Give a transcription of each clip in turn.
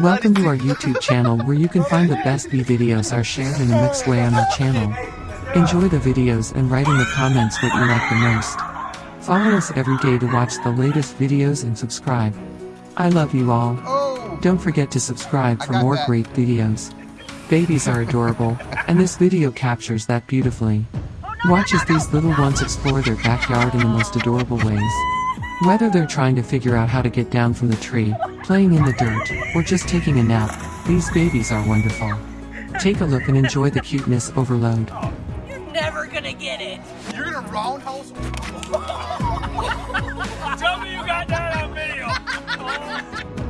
Welcome to our YouTube channel where you can find the best B videos are shared in a mixed way on our channel. Enjoy the videos and write in the comments what you like the most. Follow us every day to watch the latest videos and subscribe. I love you all. Don't forget to subscribe for more great videos. Babies are adorable, and this video captures that beautifully. Watch as these little ones explore their backyard in the most adorable ways. Whether they're trying to figure out how to get down from the tree, playing in the dirt, or just taking a nap, these babies are wonderful. Take a look and enjoy the cuteness overload. You're never gonna get it. you're gonna roundhouse? Tell me you got that on video. Best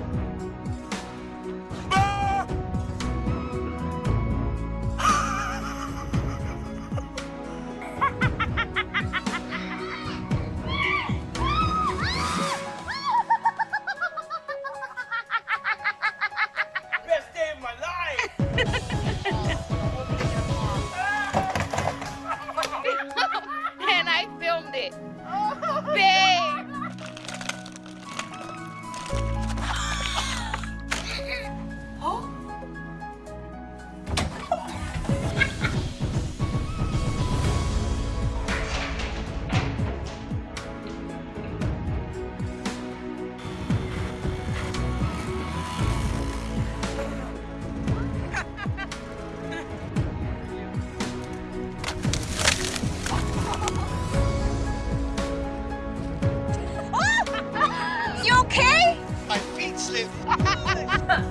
Hang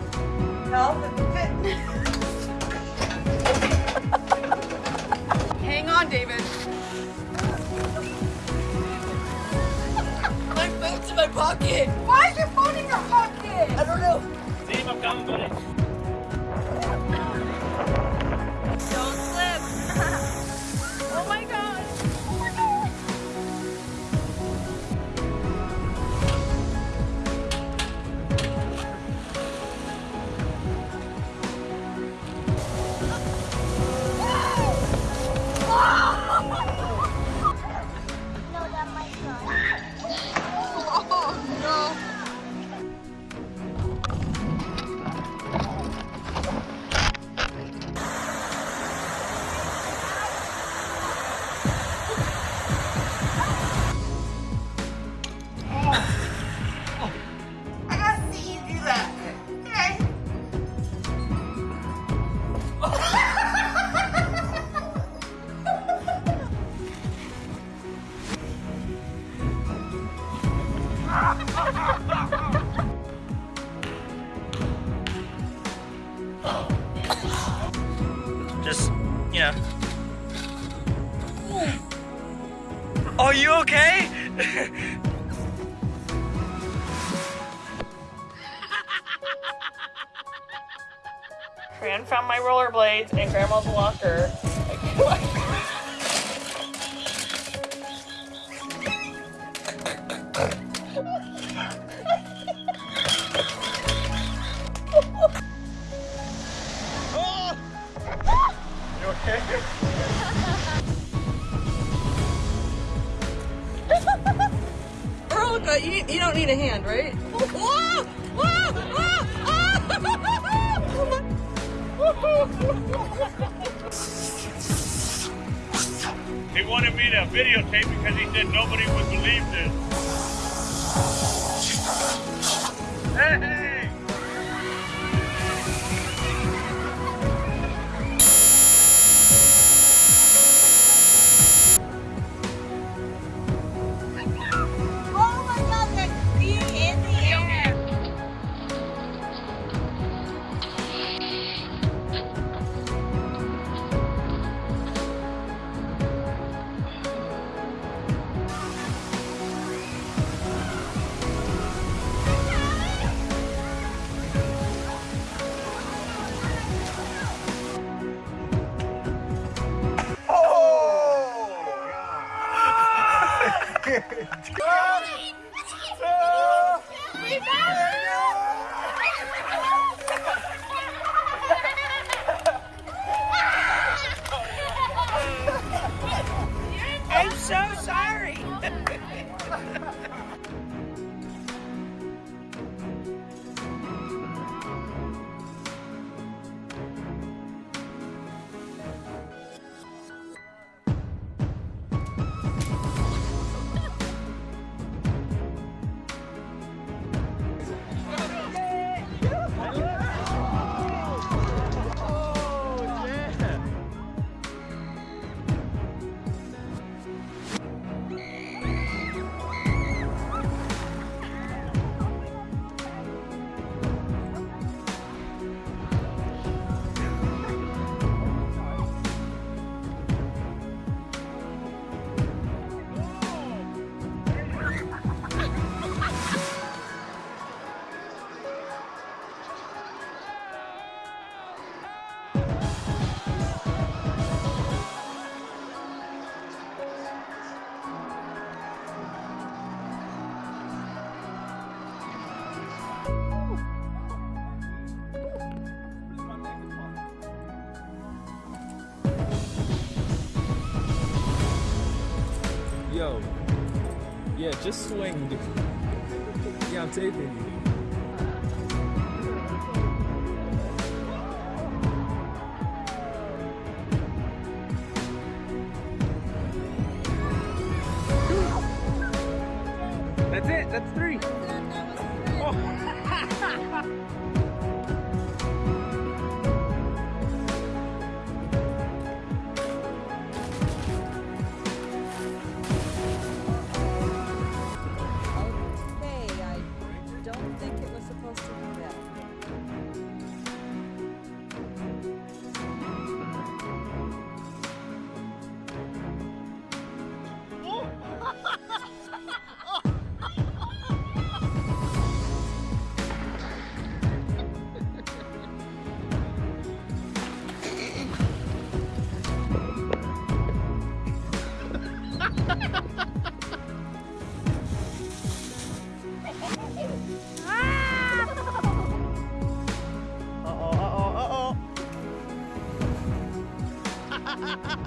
on, David. My phone's in my pocket. Why is your phone in your pocket? I don't know. See if I'm coming, buddy. You okay? Fran found my rollerblades in Grandma's walker. You, don't need a hand, right? Whoa! Whoa! Whoa! He wanted me to videotape because he said nobody would believe this. Hey! I'm so sorry. Yo. Yeah, just swing. dude. Yeah, I'm taping you. That's it. That's three. Okay, oh. Ha ha ha!